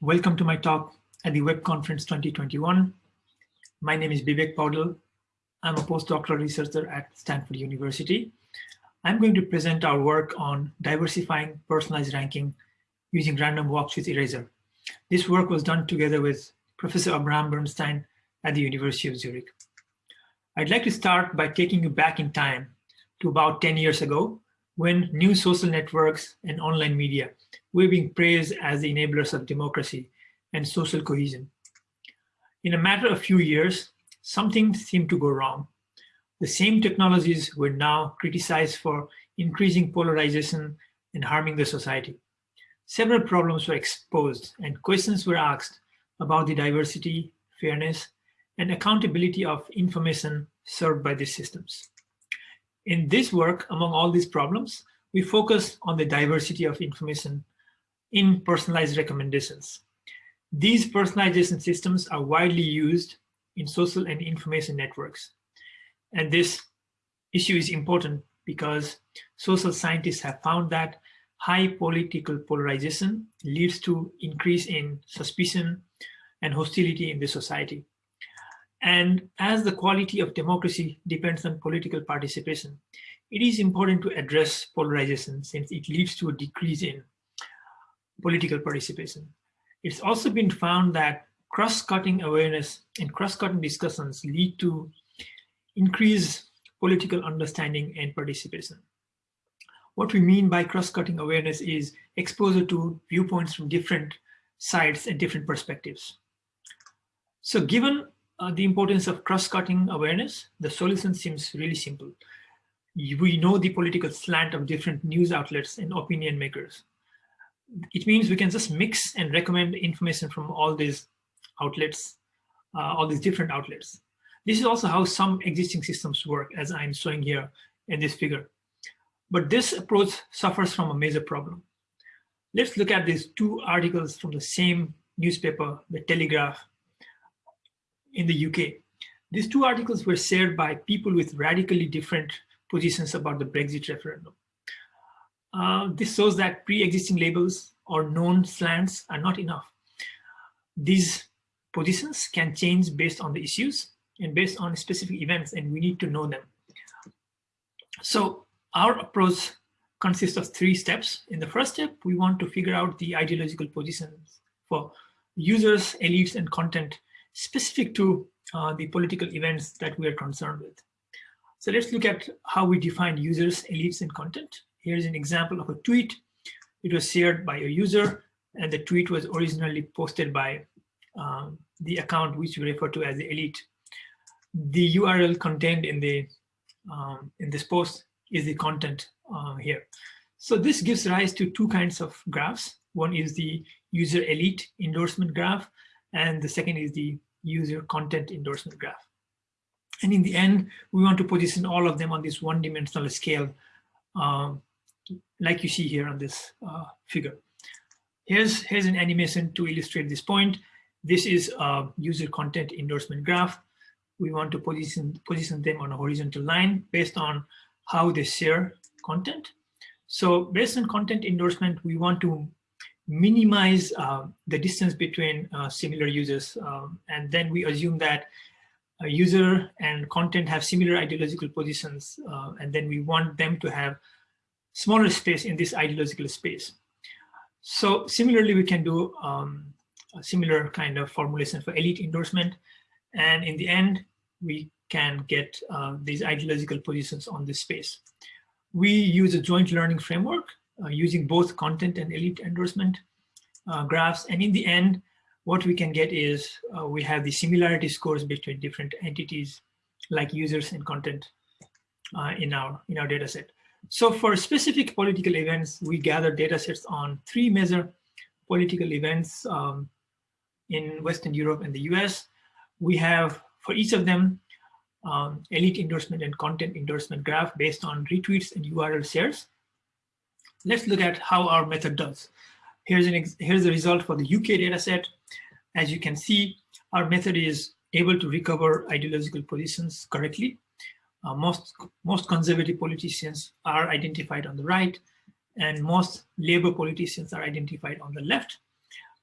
Welcome to my talk at the Web Conference 2021. My name is Bibek Paudel. I'm a postdoctoral researcher at Stanford University. I'm going to present our work on diversifying personalized ranking using random walks with erasure. This work was done together with Professor Abraham Bernstein at the University of Zurich. I'd like to start by taking you back in time to about 10 years ago when new social networks and online media were being praised as the enablers of democracy and social cohesion. In a matter of few years, something seemed to go wrong. The same technologies were now criticized for increasing polarization and harming the society. Several problems were exposed and questions were asked about the diversity, fairness, and accountability of information served by these systems. In this work, among all these problems, we focus on the diversity of information in personalized recommendations. These personalization systems are widely used in social and information networks. And this issue is important because social scientists have found that high political polarization leads to increase in suspicion and hostility in the society. And as the quality of democracy depends on political participation, it is important to address polarization since it leads to a decrease in political participation. It's also been found that cross-cutting awareness and cross-cutting discussions lead to increased political understanding and participation. What we mean by cross-cutting awareness is exposure to viewpoints from different sides and different perspectives. So given uh, the importance of cross-cutting awareness, the solution seems really simple. We know the political slant of different news outlets and opinion makers. It means we can just mix and recommend information from all these outlets, uh, all these different outlets. This is also how some existing systems work, as I'm showing here in this figure. But this approach suffers from a major problem. Let's look at these two articles from the same newspaper, The Telegraph, in the UK. These two articles were shared by people with radically different positions about the Brexit referendum. Uh, this shows that pre-existing labels or known slants are not enough. These positions can change based on the issues and based on specific events, and we need to know them. So our approach consists of three steps. In the first step, we want to figure out the ideological positions for users, elites, and content specific to uh, the political events that we are concerned with. So let's look at how we define users, elites, and content. Here's an example of a tweet. It was shared by a user, and the tweet was originally posted by um, the account which we refer to as the elite. The URL contained in the um, in this post is the content uh, here. So this gives rise to two kinds of graphs. One is the user elite endorsement graph, and the second is the user content endorsement graph. And in the end, we want to position all of them on this one-dimensional scale, um, like you see here on this uh, figure. Here's, here's an animation to illustrate this point. This is a user content endorsement graph. We want to position, position them on a horizontal line based on how they share content. So based on content endorsement, we want to minimize uh, the distance between uh, similar users. Um, and then we assume that a user and content have similar ideological positions. Uh, and then we want them to have smaller space in this ideological space. So similarly, we can do um, a similar kind of formulation for elite endorsement. And in the end, we can get uh, these ideological positions on this space. We use a joint learning framework using both content and elite endorsement uh, graphs. And in the end, what we can get is uh, we have the similarity scores between different entities like users and content uh, in our in our data set. So for specific political events, we gather data sets on three major political events um, in Western Europe and the US. We have for each of them um, elite endorsement and content endorsement graph based on retweets and URL shares let's look at how our method does. Here's, an here's the result for the UK dataset. As you can see, our method is able to recover ideological positions correctly. Uh, most, most conservative politicians are identified on the right, and most labor politicians are identified on the left.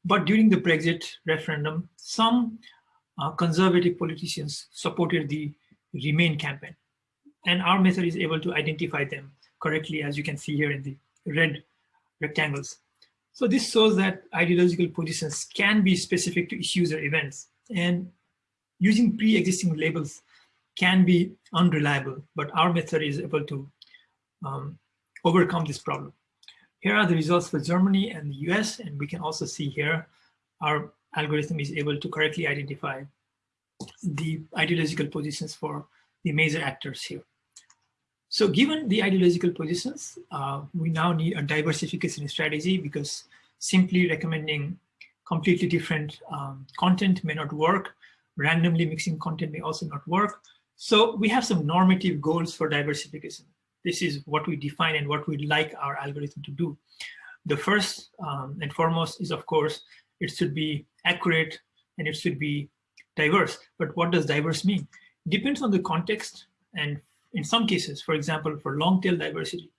But during the Brexit referendum, some uh, conservative politicians supported the Remain campaign. And our method is able to identify them correctly, as you can see here in the red rectangles. So this shows that ideological positions can be specific to issues or events. And using pre-existing labels can be unreliable, but our method is able to um, overcome this problem. Here are the results for Germany and the US, and we can also see here our algorithm is able to correctly identify the ideological positions for the major actors here. So given the ideological positions, uh, we now need a diversification strategy because simply recommending completely different um, content may not work. Randomly mixing content may also not work. So we have some normative goals for diversification. This is what we define and what we'd like our algorithm to do. The first um, and foremost is, of course, it should be accurate and it should be diverse. But what does diverse mean? Depends on the context. And in some cases, for example, for long tail diversity,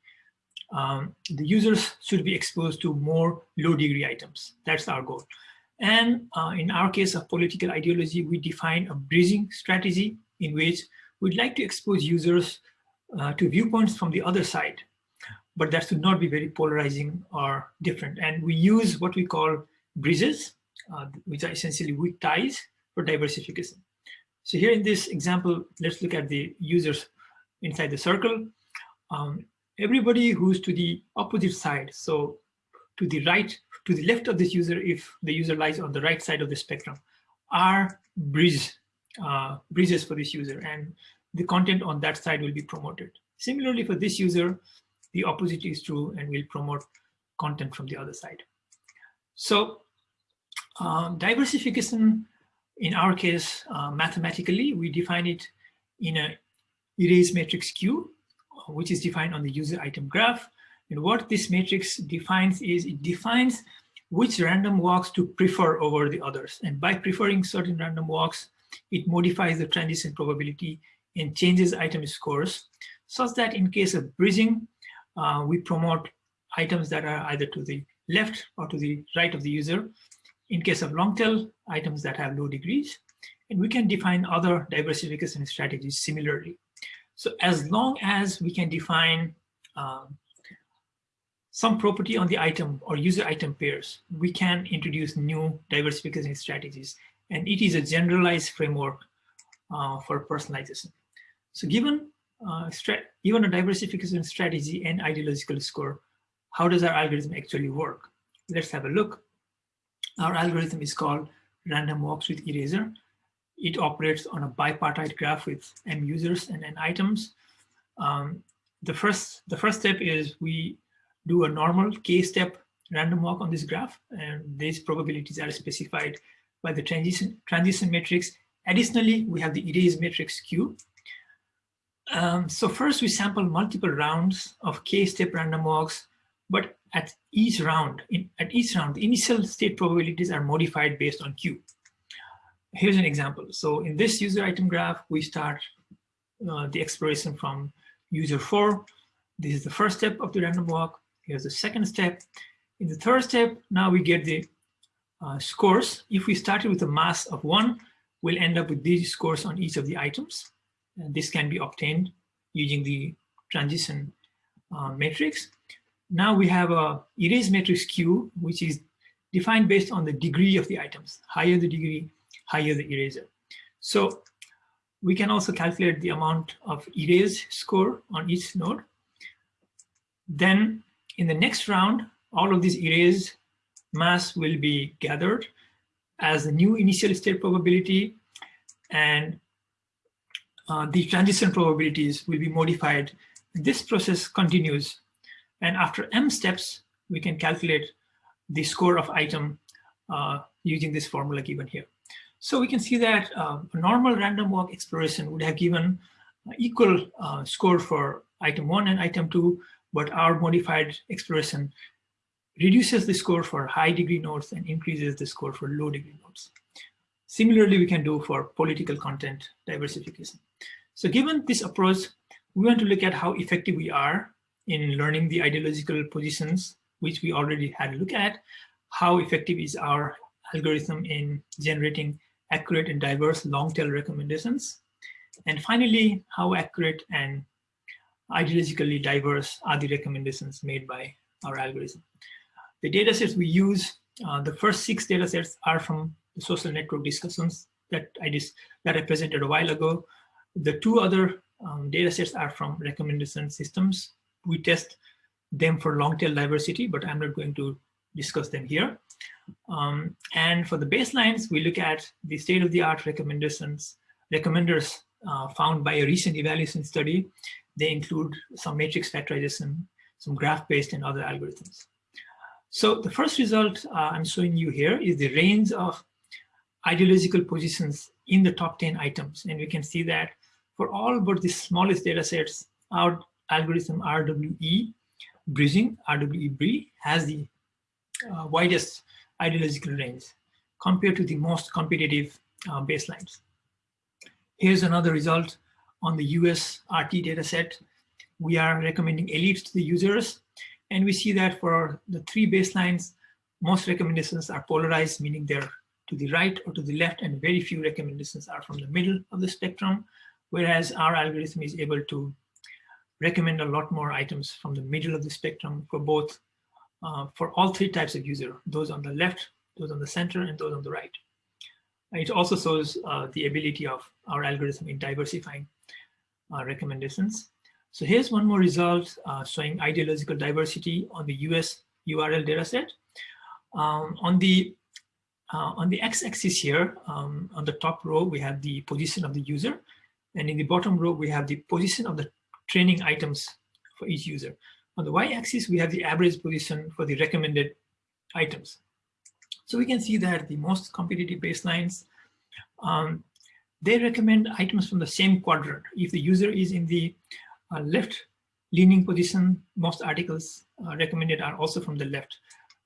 um, the users should be exposed to more low degree items. That's our goal. And uh, in our case of political ideology, we define a bridging strategy in which we'd like to expose users uh, to viewpoints from the other side, but that should not be very polarizing or different. And we use what we call bridges, uh, which are essentially weak ties for diversification. So here in this example, let's look at the users inside the circle. Um, everybody who's to the opposite side, so to the right, to the left of this user, if the user lies on the right side of the spectrum, are bridge, uh, bridges for this user, and the content on that side will be promoted. Similarly, for this user, the opposite is true, and we'll promote content from the other side. So um, diversification in our case, uh, mathematically, we define it in a erase matrix Q, which is defined on the user item graph. And what this matrix defines is it defines which random walks to prefer over the others. And by preferring certain random walks, it modifies the transition probability and changes item scores such that in case of bridging, uh, we promote items that are either to the left or to the right of the user in case of long tail, items that have low degrees, and we can define other diversification strategies similarly. So as long as we can define um, some property on the item or user item pairs, we can introduce new diversification strategies. And it is a generalized framework uh, for personalization. So given uh, given a diversification strategy and ideological score, how does our algorithm actually work? Let's have a look. Our algorithm is called random walks with erasure. It operates on a bipartite graph with m users and n items. Um, the first the first step is we do a normal k-step random walk on this graph, and these probabilities are specified by the transition transition matrix. Additionally, we have the erase matrix Q. Um, so first we sample multiple rounds of k-step random walks, but at each round, in, at each round, the initial state probabilities are modified based on Q. Here's an example. So in this user item graph, we start uh, the exploration from user four. This is the first step of the random walk. Here's the second step. In the third step, now we get the uh, scores. If we started with a mass of one, we'll end up with these scores on each of the items. And this can be obtained using the transition uh, matrix. Now we have a erase matrix Q, which is defined based on the degree of the items. Higher the degree, higher the erasure. So we can also calculate the amount of erase score on each node. Then in the next round, all of these erase mass will be gathered as a new initial state probability and uh, the transition probabilities will be modified. This process continues and after m steps, we can calculate the score of item uh, using this formula given here. So we can see that uh, a normal random walk exploration would have given equal uh, score for item one and item two, but our modified exploration reduces the score for high degree nodes and increases the score for low degree nodes. Similarly, we can do for political content diversification. So given this approach, we want to look at how effective we are in learning the ideological positions, which we already had a look at, how effective is our algorithm in generating accurate and diverse long tail recommendations. And finally, how accurate and ideologically diverse are the recommendations made by our algorithm. The datasets we use, uh, the first six datasets are from the social network discussions that I that I presented a while ago. The two other um, datasets are from recommendation systems. We test them for long tail diversity, but I'm not going to discuss them here. Um, and for the baselines, we look at the state-of-the-art recommendations, recommenders uh, found by a recent evaluation study. They include some matrix factorization, some graph-based and other algorithms. So the first result uh, I'm showing you here is the range of ideological positions in the top 10 items. And we can see that for all but the smallest data sets, our algorithm RWE bridging, RWE BRI, has the uh, widest ideological range compared to the most competitive uh, baselines. Here's another result on the US RT dataset. We are recommending elites to the users, and we see that for the three baselines, most recommendations are polarized, meaning they're to the right or to the left, and very few recommendations are from the middle of the spectrum, whereas our algorithm is able to recommend a lot more items from the middle of the spectrum for both, uh, for all three types of user, those on the left, those on the center, and those on the right. It also shows uh, the ability of our algorithm in diversifying uh, recommendations. So here's one more result uh, showing ideological diversity on the US URL dataset. Um, on the uh, on the x-axis here, um, on the top row, we have the position of the user. And in the bottom row, we have the position of the training items for each user. On the y-axis, we have the average position for the recommended items. So we can see that the most competitive baselines, um, they recommend items from the same quadrant. If the user is in the uh, left leaning position, most articles uh, recommended are also from the left.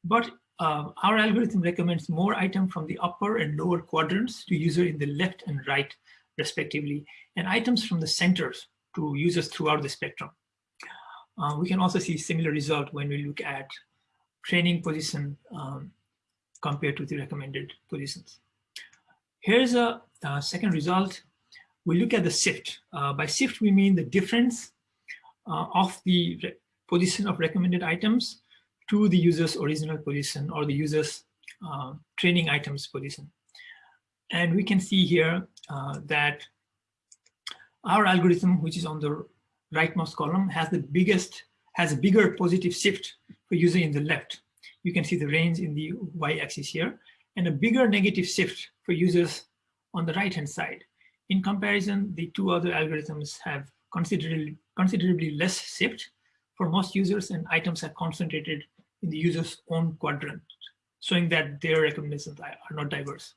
But uh, our algorithm recommends more item from the upper and lower quadrants to user in the left and right respectively, and items from the centers to users throughout the spectrum. Uh, we can also see similar result when we look at training position um, compared to the recommended positions. Here's a, a second result. We look at the shift. Uh, by shift, we mean the difference uh, of the position of recommended items to the user's original position or the user's uh, training items position. And we can see here uh, that our algorithm, which is on the rightmost column, has the biggest, has a bigger positive shift for user in the left. You can see the range in the y-axis here, and a bigger negative shift for users on the right-hand side. In comparison, the two other algorithms have considerably, considerably less shift for most users and items are concentrated in the user's own quadrant, showing that their recommendations are not diverse.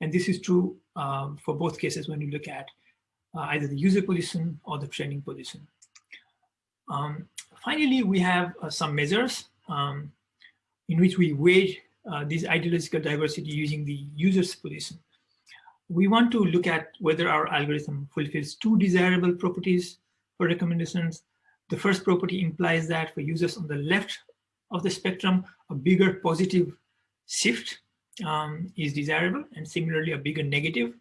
And this is true um, for both cases when you look at either the user position or the training position. Um, finally, we have uh, some measures um, in which we weigh uh, this ideological diversity using the user's position. We want to look at whether our algorithm fulfills two desirable properties for recommendations. The first property implies that for users on the left of the spectrum, a bigger positive shift um, is desirable and similarly a bigger negative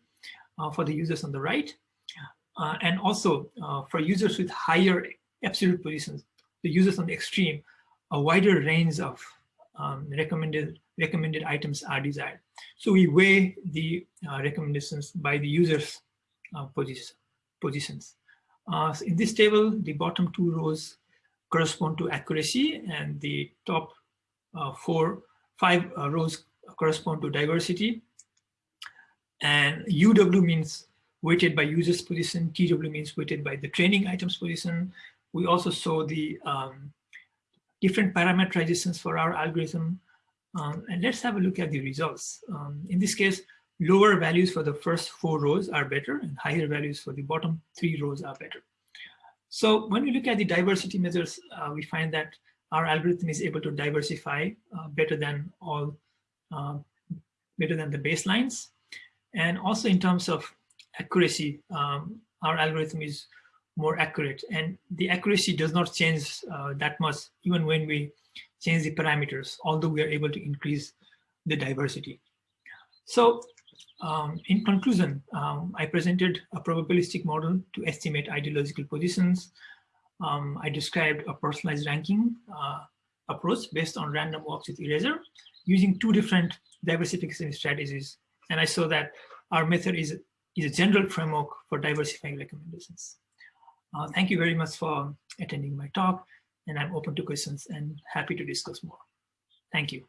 uh, for the users on the right. Uh, and also uh, for users with higher absolute positions, the users on the extreme, a wider range of um, recommended recommended items are desired. So we weigh the uh, recommendations by the users' uh, position, positions. Uh, so in this table, the bottom two rows correspond to accuracy and the top uh, four, five rows correspond to diversity. And UW means weighted by users position, TW means weighted by the training items position. We also saw the um, different parameterizations for our algorithm. Um, and let's have a look at the results. Um, in this case, lower values for the first four rows are better and higher values for the bottom three rows are better. So when we look at the diversity measures, uh, we find that our algorithm is able to diversify uh, better than all, uh, better than the baselines. And also in terms of accuracy, um, our algorithm is more accurate and the accuracy does not change uh, that much even when we change the parameters, although we are able to increase the diversity. So um, in conclusion, um, I presented a probabilistic model to estimate ideological positions. Um, I described a personalized ranking uh, approach based on random walks with erasure using two different diversification strategies. And I saw that our method is, is a general framework for diversifying recommendations. Uh, thank you very much for attending my talk, and I'm open to questions and happy to discuss more. Thank you.